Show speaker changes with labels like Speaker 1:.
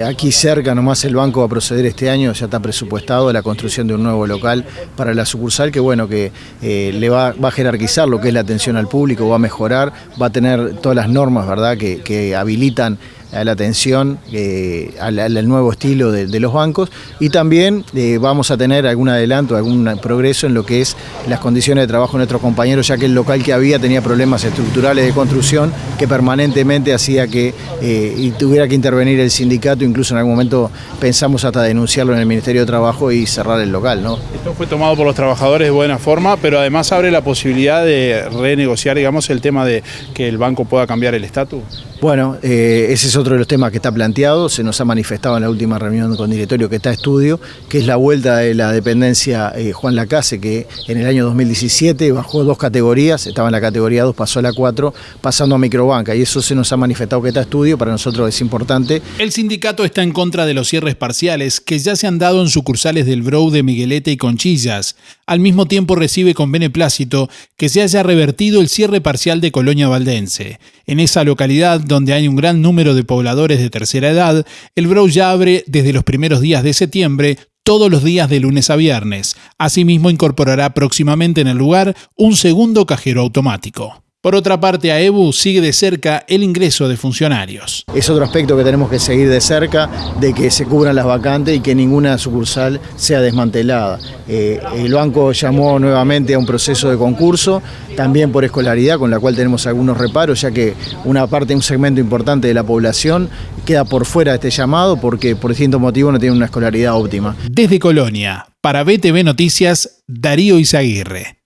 Speaker 1: Aquí cerca nomás el banco va a proceder este año, ya está presupuestado la construcción de un nuevo local para la sucursal que bueno que eh, le va, a jerarquizar lo que es la atención al público, va a mejorar, va a tener todas las normas ¿verdad? Que, que habilitan a la atención eh, al, nuevo estilo de, los bancos y también eh, vamos a tener algún adelanto, algún progreso en lo que es las condiciones de trabajo de nuestros compañeros, ya que el local que había tenía problemas estructurales de construcción que permanentemente hacía que eh, y tuviera que intervenir el sindicato, incluso en algún momento pensamos hasta denunciarlo en el Ministerio de Trabajo y cerrar el local. ¿no?
Speaker 2: Esto fue tomado por los trabajadores de buena forma, pero además abre la posibilidad de renegociar digamos, el tema de que el banco pueda cambiar el estatus.
Speaker 1: Bueno, ese es otro de los temas que está planteado, se nos ha manifestado en la última reunión con directorio que está estudio, que es la vuelta de la dependencia eh, Juan Lacase, que en el año 2017 bajó dos categorías, estaba en la categoría 2, pasó a la 4, pasando a microbanca, y eso se nos ha manifestado que está estudio, para nosotros es importante.
Speaker 3: El sindicato está en contra de los cierres parciales que ya se han dado en sucursales del Brou de Miguelete y Conchillas. Al mismo tiempo recibe con beneplácito que se haya revertido el cierre parcial de Colonia Valdense. En esa localidad, donde hay un gran número de pobladores de tercera edad, el Brow ya abre desde los primeros días de septiembre todos los días de lunes a viernes. Asimismo, incorporará próximamente en el lugar un segundo cajero automático. Por otra parte, a EBU sigue de cerca el ingreso de funcionarios.
Speaker 1: Es otro aspecto que tenemos que seguir de cerca, de que se cubran las vacantes y que ninguna sucursal sea desmantelada. Eh, el banco llamó nuevamente a un proceso de concurso, también por escolaridad, con la cual tenemos algunos reparos, ya que una parte, un segmento importante de la población queda por fuera de este llamado porque por distintos motivos no tiene una escolaridad óptima.
Speaker 3: Desde Colonia, para BTV Noticias, Darío Izaguirre.